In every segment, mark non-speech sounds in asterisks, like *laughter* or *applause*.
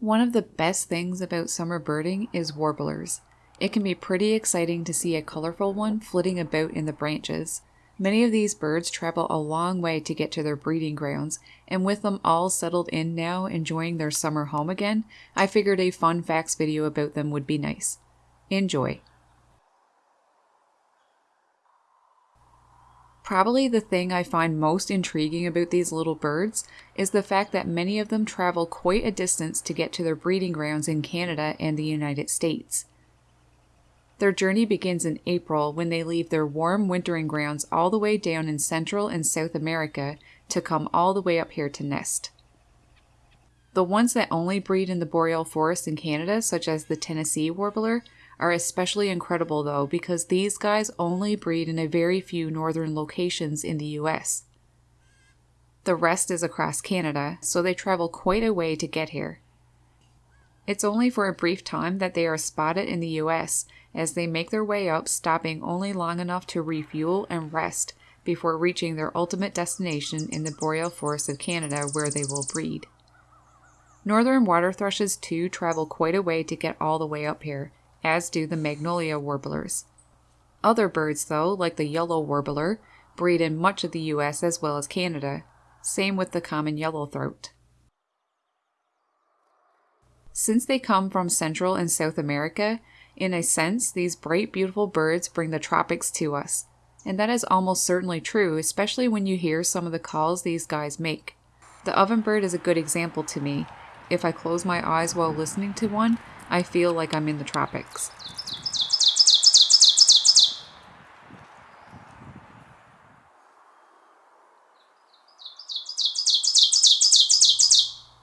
One of the best things about summer birding is warblers. It can be pretty exciting to see a colorful one flitting about in the branches. Many of these birds travel a long way to get to their breeding grounds, and with them all settled in now enjoying their summer home again, I figured a fun facts video about them would be nice. Enjoy! Probably the thing I find most intriguing about these little birds is the fact that many of them travel quite a distance to get to their breeding grounds in Canada and the United States. Their journey begins in April when they leave their warm wintering grounds all the way down in Central and South America to come all the way up here to nest. The ones that only breed in the boreal forest in Canada, such as the Tennessee warbler, are especially incredible though because these guys only breed in a very few northern locations in the US. The rest is across Canada, so they travel quite a way to get here. It's only for a brief time that they are spotted in the US as they make their way up, stopping only long enough to refuel and rest before reaching their ultimate destination in the boreal forests of Canada where they will breed. Northern water thrushes too travel quite a way to get all the way up here, as do the magnolia warblers. Other birds, though, like the yellow warbler, breed in much of the US as well as Canada. Same with the common yellowthroat. Since they come from Central and South America, in a sense, these bright, beautiful birds bring the tropics to us. And that is almost certainly true, especially when you hear some of the calls these guys make. The ovenbird is a good example to me. If I close my eyes while listening to one, I feel like I'm in the tropics.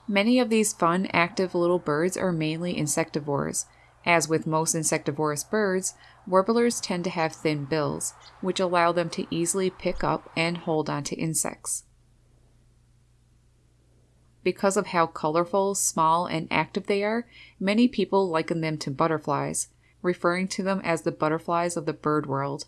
Many of these fun, active little birds are mainly insectivores. As with most insectivorous birds, warblers tend to have thin bills, which allow them to easily pick up and hold onto insects. Because of how colorful, small, and active they are, many people liken them to butterflies, referring to them as the butterflies of the bird world.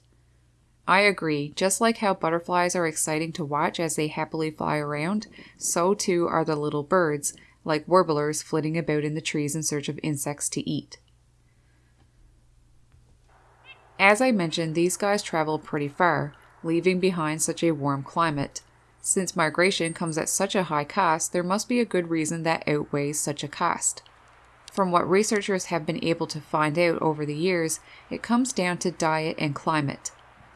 I agree, just like how butterflies are exciting to watch as they happily fly around, so too are the little birds, like warblers flitting about in the trees in search of insects to eat. As I mentioned, these guys travel pretty far, leaving behind such a warm climate. Since migration comes at such a high cost, there must be a good reason that outweighs such a cost. From what researchers have been able to find out over the years, it comes down to diet and climate.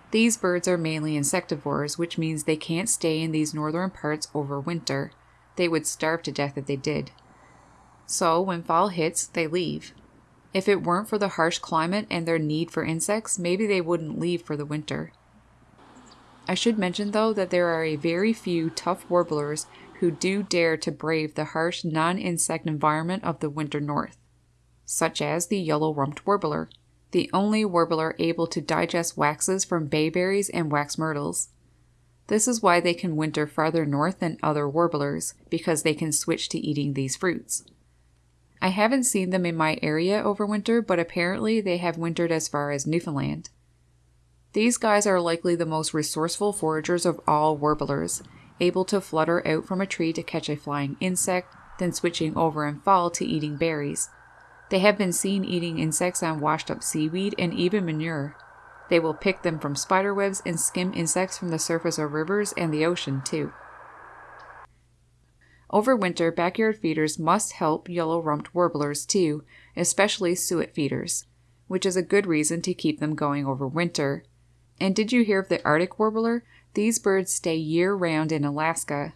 These birds are mainly insectivores, which means they can't stay in these northern parts over winter. They would starve to death if they did. So, when fall hits, they leave. If it weren't for the harsh climate and their need for insects, maybe they wouldn't leave for the winter. I should mention though that there are a very few tough warblers who do dare to brave the harsh non insect environment of the winter north, such as the yellow rumped warbler, the only warbler able to digest waxes from bayberries and wax myrtles. This is why they can winter farther north than other warblers, because they can switch to eating these fruits. I haven't seen them in my area over winter, but apparently they have wintered as far as Newfoundland. These guys are likely the most resourceful foragers of all warblers, able to flutter out from a tree to catch a flying insect, then switching over in fall to eating berries. They have been seen eating insects on washed up seaweed and even manure. They will pick them from spiderwebs and skim insects from the surface of rivers and the ocean, too. Over winter, backyard feeders must help yellow rumped warblers too, especially suet feeders, which is a good reason to keep them going over winter, and did you hear of the Arctic warbler? These birds stay year round in Alaska.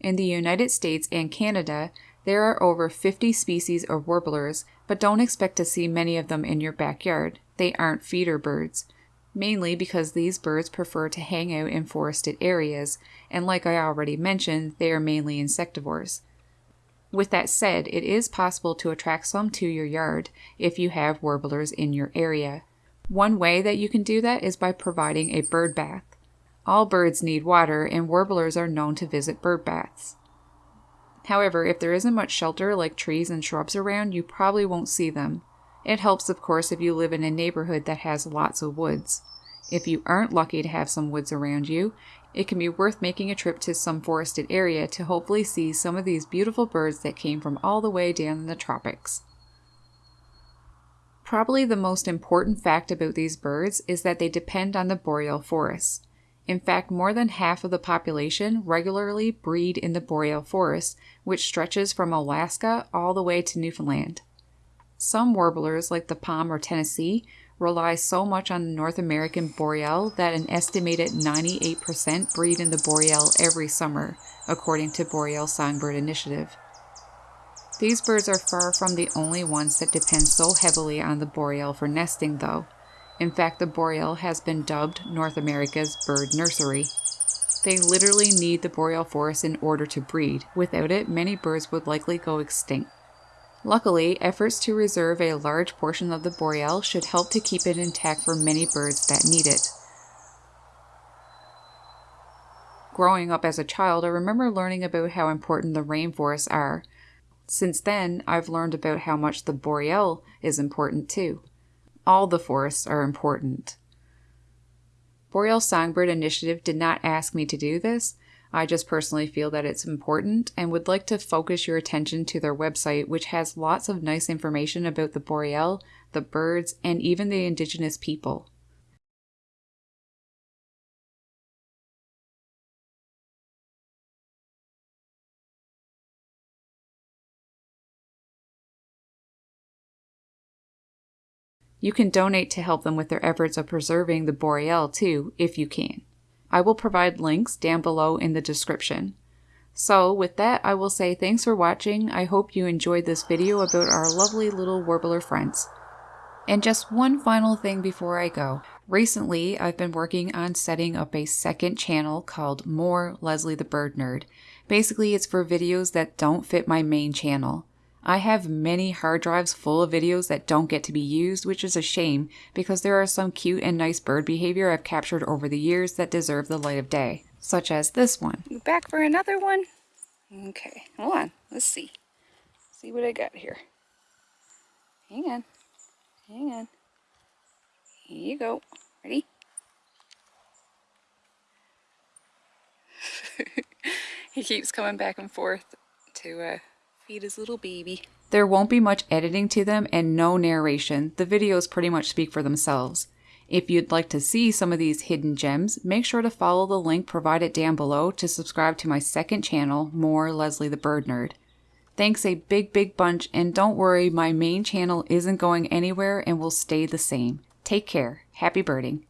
In the United States and Canada, there are over 50 species of warblers, but don't expect to see many of them in your backyard. They aren't feeder birds mainly because these birds prefer to hang out in forested areas, and like I already mentioned, they are mainly insectivores. With that said, it is possible to attract some to your yard if you have warblers in your area. One way that you can do that is by providing a bird bath. All birds need water, and warblers are known to visit bird baths. However, if there isn't much shelter like trees and shrubs around, you probably won't see them. It helps, of course, if you live in a neighborhood that has lots of woods. If you aren't lucky to have some woods around you, it can be worth making a trip to some forested area to hopefully see some of these beautiful birds that came from all the way down in the tropics. Probably the most important fact about these birds is that they depend on the boreal forests. In fact, more than half of the population regularly breed in the boreal forest, which stretches from Alaska all the way to Newfoundland. Some warblers, like the palm or Tennessee, rely so much on the North American boreal that an estimated 98% breed in the boreal every summer, according to Boreal Songbird Initiative. These birds are far from the only ones that depend so heavily on the boreal for nesting, though. In fact, the boreal has been dubbed North America's bird nursery. They literally need the boreal forest in order to breed. Without it, many birds would likely go extinct. Luckily, efforts to reserve a large portion of the boreal should help to keep it intact for many birds that need it. Growing up as a child, I remember learning about how important the rainforests are. Since then, I've learned about how much the boreal is important too. All the forests are important. Boreal Songbird Initiative did not ask me to do this. I just personally feel that it's important and would like to focus your attention to their website, which has lots of nice information about the boreal, the birds, and even the indigenous people. You can donate to help them with their efforts of preserving the boreal too, if you can. I will provide links down below in the description. So with that, I will say thanks for watching. I hope you enjoyed this video about our lovely little warbler friends. And just one final thing before I go. Recently, I've been working on setting up a second channel called More Leslie the Bird Nerd. Basically, it's for videos that don't fit my main channel. I have many hard drives full of videos that don't get to be used, which is a shame because there are some cute and nice bird behavior I've captured over the years that deserve the light of day, such as this one. Back for another one? Okay, hold on, let's see. See what I got here. Hang on, hang on. Here you go. Ready? *laughs* he keeps coming back and forth to uh, feed his little baby. There won't be much editing to them and no narration. The videos pretty much speak for themselves. If you'd like to see some of these hidden gems, make sure to follow the link provided down below to subscribe to my second channel, More Leslie the Bird Nerd. Thanks a big, big bunch, and don't worry, my main channel isn't going anywhere and will stay the same. Take care. Happy birding.